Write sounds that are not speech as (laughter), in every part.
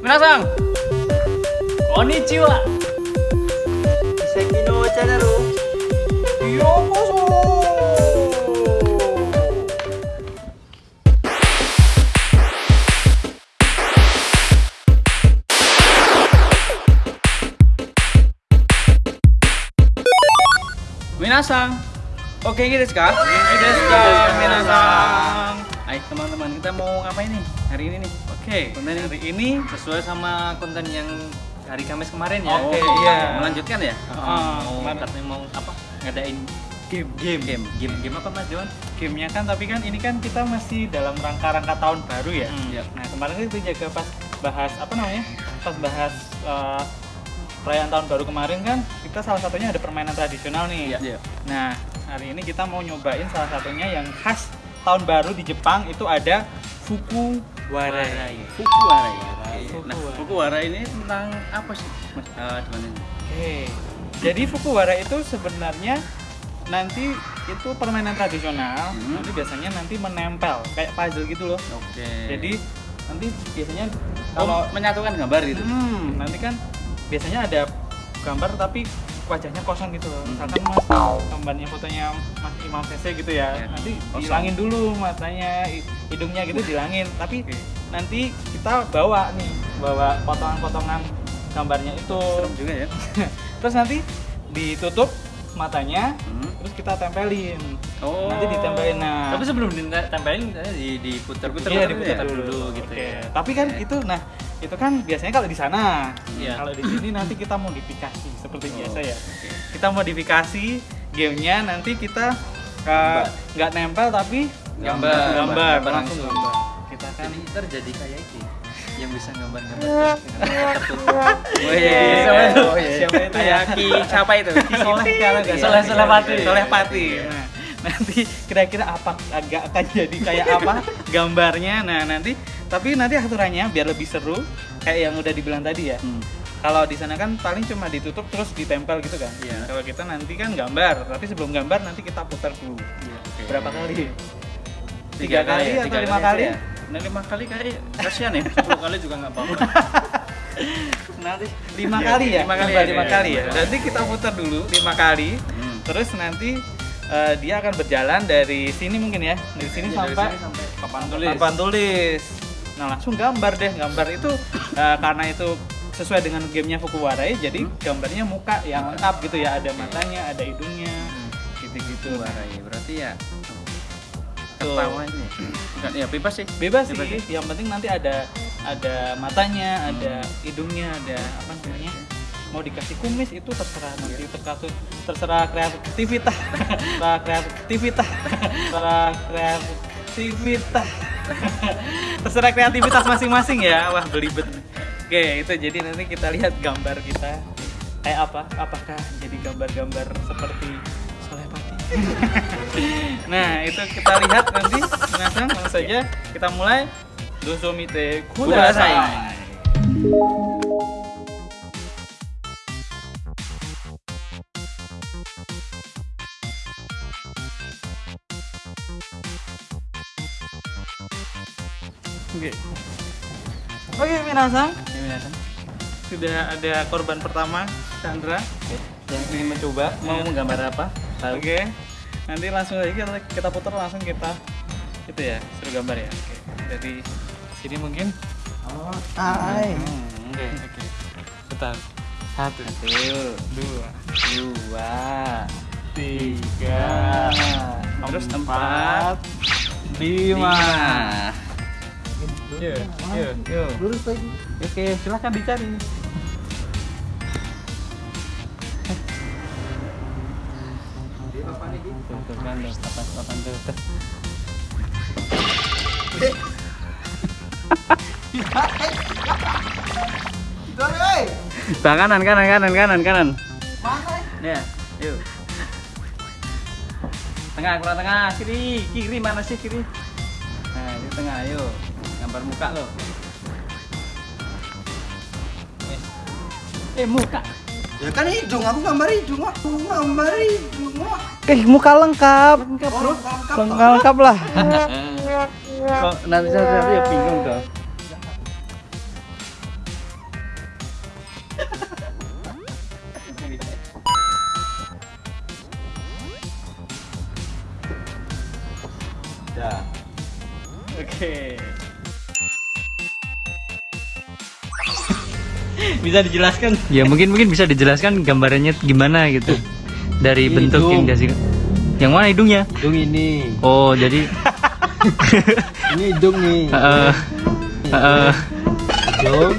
Minasang. Konnichiwa. Iseki no channel. Yokoso. Minasang. Oke, gitu kah? Gitu kah? Minasang. Ayo teman-teman, kita mau ngapain nih hari ini nih? Oke, konten hari ini sesuai sama konten yang hari Kamis kemarin ya. Oke, iya. Melanjutkan ya? Ah, mau kemarin. katanya mau apa? Ngadain game game game. Game game apa Mas John? gamenya kan tapi kan ini kan kita masih dalam rangka-rangka tahun baru ya. Hmm, iya. Nah kemarin kan kita jaga pas bahas apa namanya? Pas bahas eh, perayaan tahun baru kemarin kan kita salah satunya ada permainan tradisional nih. Iya. Nah hari ini kita mau nyobain salah satunya yang khas tahun baru di Jepang itu ada fuku warai. Fukuwarai. Fukuwarai. Nah, Fukuwarai ini tentang apa sih, Mas? Eh, John ini? Oke. Jadi fukuwara itu sebenarnya nanti itu permainan tradisional. Hmm. Nanti biasanya nanti menempel kayak puzzle gitu loh. Oke. Jadi nanti biasanya kalau kalau menyatukan gambar gitu. hmm, nanti kan biasanya ada gambar tapi wajahnya kosong gitu loh. Misalkan mas gambarnya fotonya Mas Imam Sese gitu ya. Ya, Nanti kosong. dihilangin dulu matanya, hi- hidungnya gitu dihilangin. Tapi Oke. nanti kita bawa nih, bawa potongan-potongan gambarnya itu. Serem juga ya. (laughs) Terus nanti ditutup matanya, Hmm. terus kita tempelin. Oh. Nanti ditempelin nah. Tapi sebelum ditempelin di diputar-putar Iya dulu diputar ya? dulu, gitu Oke. ya. Tapi kan Oke. itu nah itu kan biasanya kalau di sana. Iya. Kalau di sini nanti kita modifikasi seperti Oh, biasa ya. Kita modifikasi gamenya nanti kita uh, nggak nempel tapi Gambar. gambar, Gambar langsung langsung. gambar. Kita kan Jadi terjadi kayak ini yang bisa gambar-gambar tertutup. (laughs) Oh iya. siapa itu? Oh, iya. Siapa itu ya? Ki siapa itu? Ki Soleh kalau nggak. Soleh Soleh Pati. Soleh Pati. Nah, nanti kira-kira apa agak akan jadi kayak apa (laughs) gambarnya. Nah, nanti tapi nanti aturannya biar lebih seru kayak yang udah dibilang tadi ya. Hmm. Kalau di sana kan paling cuma ditutup terus ditempel gitu kan. Iya. Kalau kita nanti kan gambar, tapi sebelum gambar nanti kita putar dulu. Iya, oke. Berapa kali? Tiga kali ya, atau tiga lima kali? ya. Nah, lima kali kali kasihan ya. Sepuluh kali juga nggak apa-apa. (laughs) Nanti lima Iya, kali ya. lima kali Gambar ya, lima iya, kali ya. lima kali. Nanti kita putar dulu lima kali. Hmm. Terus nanti eh, dia akan berjalan dari sini mungkin ya, dari sini Iya, dari sampai sini sampai papan tulis. papan tulis. Nah langsung gambar deh, gambar itu eh, karena itu sesuai dengan gamenya Fukuwarai, jadi Hmm. gambarnya muka yang lengkap gitu ya, ada matanya, ada hidungnya, Hmm. gitu-gitu. Fukuwarai berarti ya ketawanya. Bukan ya bebas sih. Bebas Bebas sih, ya? yang penting nanti ada ada matanya, Hmm. ada hidungnya, ada apa namanya? Mau dikasih kumis itu terserah nanti terserah terserah kreativitas, (laughs) terserah kreativitas, (laughs) terserah kreativitas, (laughs) terserah kreativitas masing-masing ya. Wah belibet. Oke itu jadi nanti kita lihat gambar kita kayak apa? Apakah jadi gambar-gambar seperti Soleh Pati? (laughs) nah itu kita lihat nanti langsung langsung saja kita mulai Dosomite Kudasai. Kudasai. Oke. Ini. Sudah ada korban pertama, Chandra, yang ingin mencoba. Mau menggambar apa? Tahu? Oke. Nanti langsung aja kita, kita putar langsung kita itu ya, suruh gambar ya. Oke. Dari sini mungkin. Oh, hai. Hmm, Oke, oke. Bentar. Satu, Satu, dua, dua, tiga, terus empat, lima. Yuk, yuk, yuk. Lurus lagi. Oke, silahkan dicari. Tuh, tuh kan, tuh, papan, papan tuh, tuh. Dore, oi. Bang kanan, kanan, kanan, kanan, kanan. Mana? Ya, yuk. Tengah, kurang tengah, kiri, kiri mana sih kiri? Nah, di tengah, yuk. Gambar muka lo. Eh, muka. Ya kan hidung, aku gambar hidung, aku gambar hidung. Wah. Eh, muka lengkap. Lengkap, bro. Lengkap. Lengkap, lengkap lah. (laughs) Kok nanti saya ya bingung dong. Bisa dijelaskan? Ya mungkin mungkin bisa dijelaskan gambarannya gimana gitu dari Ini bentuk yang hidung. dikasih. Yang mana hidungnya? Hidung ini. Oh jadi (laughs) Ini hidung nih. (laughs) eh, eh, Hidung.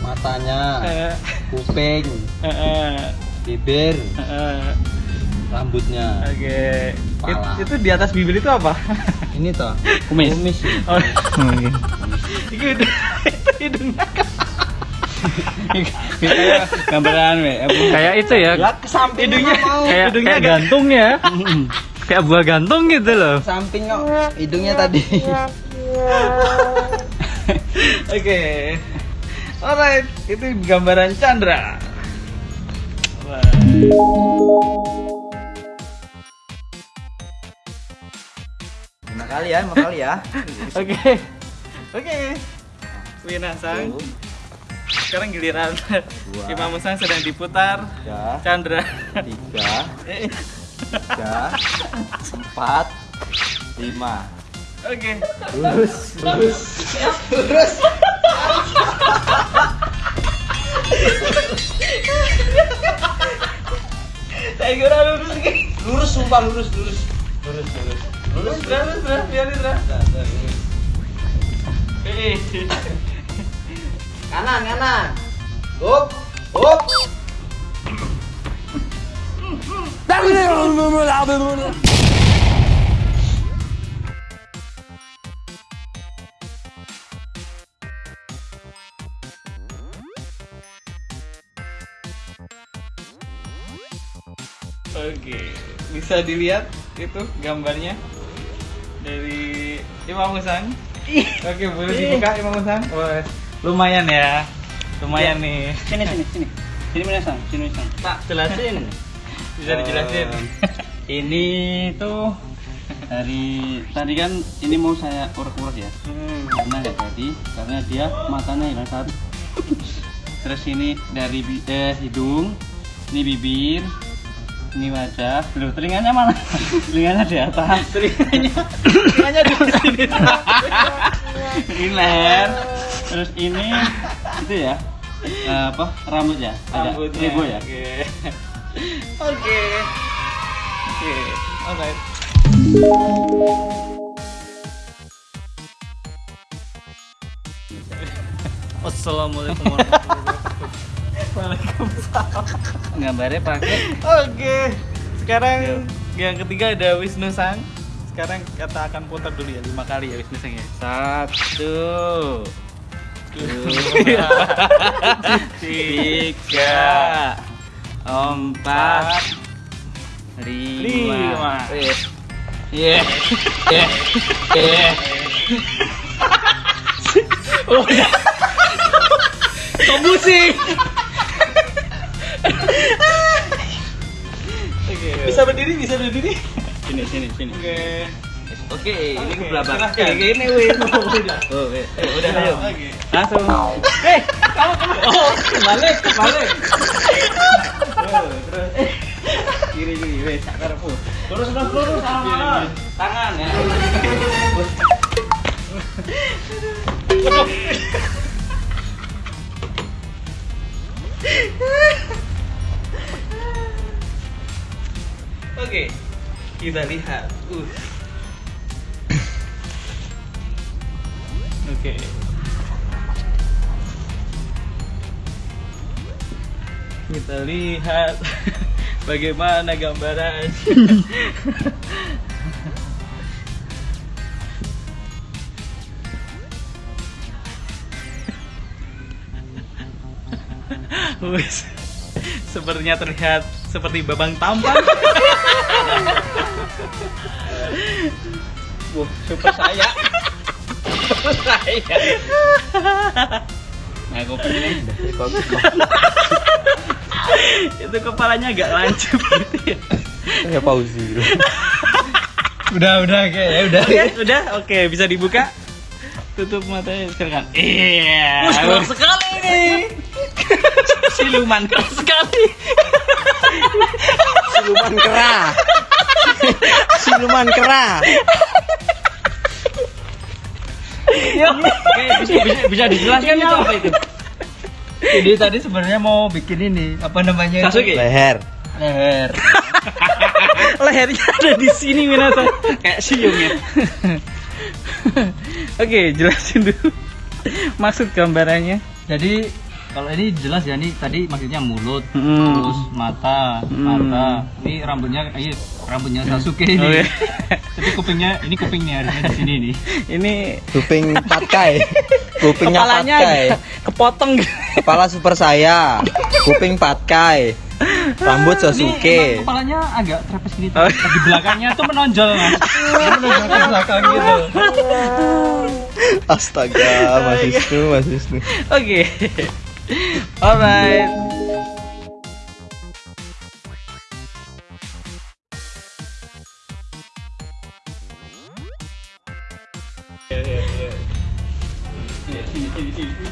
Matanya. Eh, Kuping. eh, eh, Bibir. eh. Rambutnya. Oke. Pala. It- Itu di atas bibir itu apa? Ini toh. Kumis. Kumis. Oh, oke. itu hidung- itu hidungnya. Kayak Gambaran, kayak itu ya. Hidungnya. Kayak, hidungnya kayak gantung ya. kayak buah gantung gitu loh. Samping kok. Hidungnya tadi. (laughs) Oke. Alright, itu gambaran Chandra. Lima kali ya, lima kali ya. Oke. Oke. Wina Sang. Sekarang giliran Imam Sang sedang diputar. Ya. Chandra. Tiga. (laughs) Tiga. Empat. Lima. Oke. Lurus. Lurus. Lurus. Saya kira lurus. Lurus sumpah lurus lurus. Lurus lurus. Lurus, lurus, lurus, biarin, lurus. Eh. Kanan kanan. Up. Up. Oke, bisa dilihat itu gambarnya dari Imam Husan. Oke, boleh dibuka Imam Husan. Wah, lumayan ya. Lumayan nih. Sini sini sini. Sini mana sang? Sini sang. Pak, jelasin. (laughs) Bisa dijelasin. Ini tuh dari tadi kan ini mau saya urek-urek ya. Hmm. Karena nggak jadi karena dia matanya hilang satu. Terus ini dari eh, hidung, ini bibir, ini wajah. Loh, telinganya mana? (laughs) telinganya di atas. Telinganya, telinganya di sini. (laughs) ini leher. Terus ini itu ya. eh, apa? Rambut ya? Agak Rambutnya. ribu ya. Oke. Oke. Oke. Alright. Assalamualaikum warahmatullahi wabarakatuh. Waalaikumsalam. Gambarnya pakai Oke. Sekarang yang ketiga ada Wisnu Sang. Sekarang kita akan putar dulu ya lima kali ya Wisnu Sang ya. satu, Dua, tiga, empat, lima. Iya. Iya. Iya. Oh, ya. Kok pusing? Oke. Bisa berdiri, bisa berdiri. Sini, sini, sini. Oke. Oke, ini belakang. silahkan. Oke, ini win. (laughs) Oh, oke. Udah ayo. Langsung. Eh, kamu kamu. Oh, kebalik. Oh, terus. Kiri, kiri, wes. Karepmu. Lurus, lurus, lurus. Tangan, tangan ya. Oke. Kita lihat. Uh. Oke. Kita lihat (laughs) bagaimana gambaran. (laughs) Wes. Sepertinya terlihat seperti babang tampan. Wah, saya. Super saya. (laughs) Nah, kopi ini. (laughs) Itu kepalanya agak lancip gitu ya. Ya pausi. Udah, udah oke ya, udah. Oke, udah. Oke, bisa dibuka. Tutup matanya silakan. Iya. Wah, sekali nih. siluman keras sekali Siluman kera. Siluman kera. Oke, bisa, bisa, bisa dijelaskan itu apa itu? jadi tadi sebenarnya mau bikin ini apa namanya Sasuke? Leher. leher (laughs) lehernya ada di sini Minasa Kayak siung ya. oke jelasin dulu maksud gambarannya Jadi kalau ini jelas ya ini tadi maksudnya mulut, Hmm. terus mata, Hmm. mata. Ini rambutnya ini rambutnya Sasuke ini. Oke. (laughs) Tapi kupingnya ini kupingnya harusnya di sini nih. (laughs) ini Kuping patkai. (laughs) Kupingnya kepalanya patkai. kepotong gitu. Kepala super saya. Kuping patkai. Rambut Ini emang Sasuke. kepalanya agak trepes gini. Oh. Di belakangnya tuh menonjol mas. Menonjol ke belakang gitu. Astaga, Mas Wisnu, Mas Wisnu. oke (laughs) alright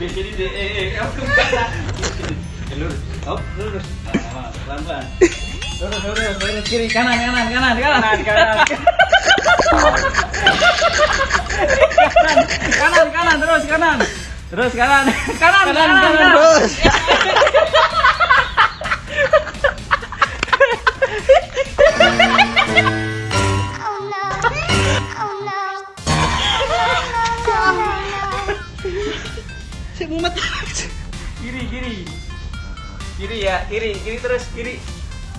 Jadi deh, eh, eh, aku lurus, oh, lurus, pelan pelan. Lurus, lurus, lurus, kiri, kanan, kanan, kanan, kanan, kanan, kanan, kanan, terus kanan, terus kanan, kanan, kanan, kanan, Terus. Oh no. Oh no. Oh no. kiri, kiri, kiri ya, kiri, kiri terus kiri.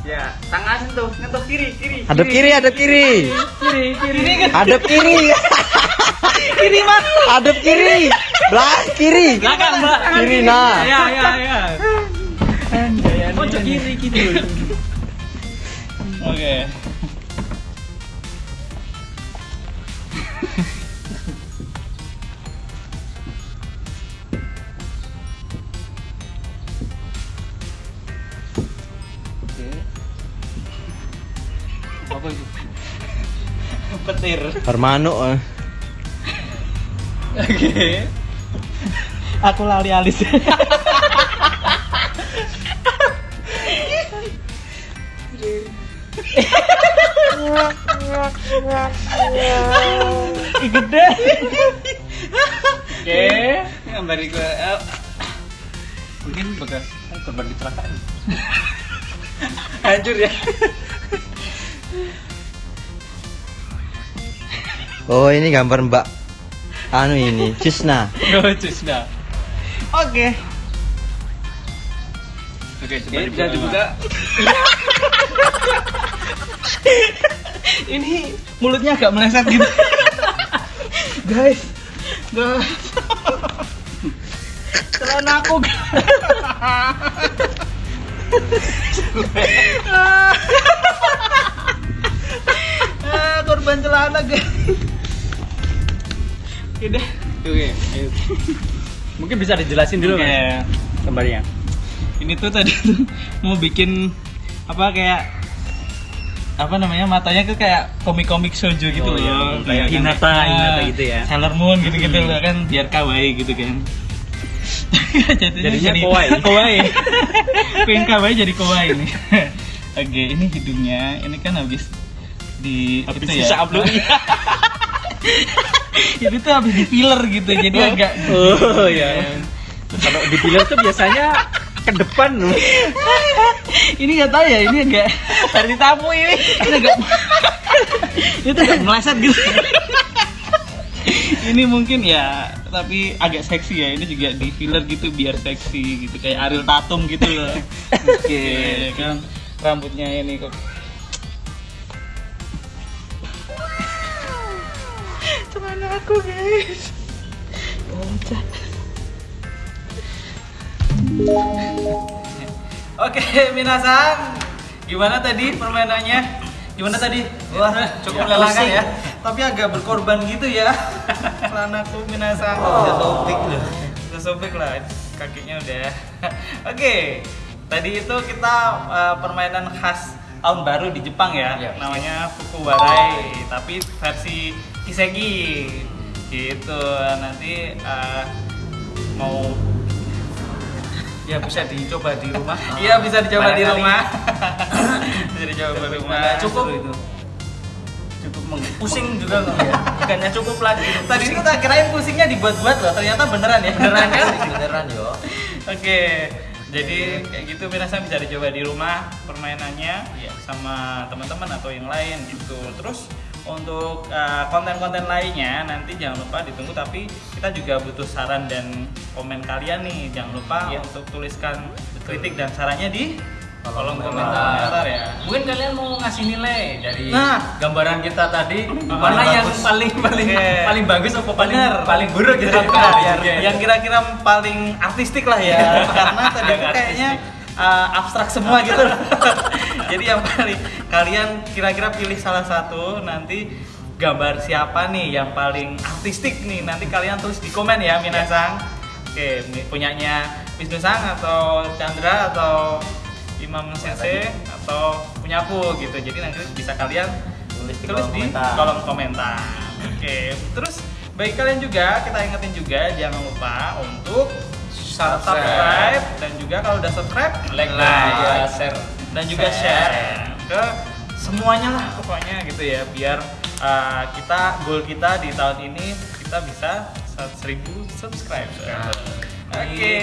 Ya, tangan sentuh, sentuh kiri, kiri. Hadap kiri, hadap kiri. kiri, kiri. Hadap kiri. kiri mana Hadap kiri. Belah kiri. Belakang, belakang. Kiri nah. Ya, ya, ya. Pojok kiri gitu. oke Apa itu? Petir. Hermano. eh. oke aku lali alis (laughs) Ih, gede Oke, gambar gue. Mungkin bekas korban kecelakaan. (laughs) Hancur ya. Oh, ini gambar Mbak anu ini, Cisna. lucu dah oke. Oke, coba Oke, bisa dibuka. (laughs) ini mulutnya agak meleset gitu. (laughs) Guys. Guys. (laughs) Celana aku ah, korban celana guys. Oke deh. Oke, ayo. Mungkin bisa dijelasin dulu Oke. Mas, gambarnya. ini tuh tadi tuh mau bikin apa kayak apa namanya matanya tuh kayak komik-komik shoujo gitu Oh, loh ya kayak kan, Hinata, ah, Hinata gitu ya. Sailor Moon gitu-gitu Hmm. loh kan biar kawaii gitu kan (laughs) Jadinya, Jadinya jadi kawaii. (laughs) kawaii pengen kawaii jadi kawaii nih (laughs) oke ini hidungnya ini kan habis di Habis itu ya upload. Ini tuh habis di filler gitu jadi agak Oh iya. Kalau di filler tuh biasanya ke depan. Loh. ini nggak tahu ya ini agak dari tamu ini. Ini agak itu agak meleset gitu. Ini mungkin ya tapi agak seksi ya. Ini juga di filler gitu biar seksi gitu. Kayak Ariel Tatum gitu loh. Oke kan rambutnya ini kok aku guys Oke, Minasan, gimana tadi permainannya? Gimana tadi? Wah, cukup melelahkan ya. Tapi agak berkorban gitu ya. Celanaku Minasan. Udah sobek loh. Udah sobek lah, kakinya udah. Oke, tadi itu kita uh, permainan khas tahun baru di Jepang ya. Iya. Namanya Fukuwarai, tapi versi Kisegi. Gitu. Nanti uh, mau ya bisa dicoba di rumah Iya bisa dicoba di rumah. (laughs) bisa dicoba di rumah. cukup itu. cukup meng- pusing juga nggak ya bukannya cukup lagi Tadi itu tak kirain pusingnya dibuat-buat loh, ternyata beneran ya. beneran kan (laughs) Beneran yo. Oke, jadi kayak gitu Minasan bisa dicoba di rumah permainannya sama teman-teman atau yang lain gitu. Terus untuk uh, konten-konten lainnya nanti jangan lupa ditunggu tapi kita juga butuh saran dan komen kalian nih. Jangan lupa untuk tuliskan kritik dan sarannya di kolom komentar ya. mungkin kalian mau ngasih nilai dari Nah. gambaran kita tadi mana yang bagus. paling paling Oke. paling bagus apa paling Bener. paling buruk gitu Benar, Biar- yang kira-kira paling artistik lah ya karena tadi kayaknya uh, abstrak semua gitu (laughs) jadi yang paling kalian kira-kira pilih salah satu nanti gambar siapa nih yang paling artistik nih? Nanti kalian tulis di komen ya Minasang oke ini punyanya Wisnu Sang atau Chandra atau Imam Sensei atau punya aku gitu. Jadi nanti bisa kalian Tulis di tulis kolom di komentar. kolom komentar. Oke, terus bagi kalian juga kita ingetin juga jangan lupa untuk subscribe. dan juga kalau udah subscribe like dan juga share. dan juga share ke semuanya lah pokoknya gitu ya biar uh, kita goal kita di tahun ini kita bisa 1000 subscriber. Oke.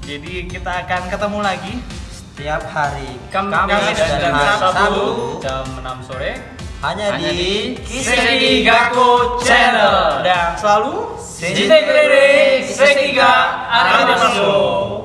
Jadi kita akan ketemu lagi Setiap hari Kam- Kamis Kamis dan dan Sabtu. Sabtu jam 6 sore hanya, hanya di di Gaku Channel dan selalu Jite Kurere Sekiga Arigatou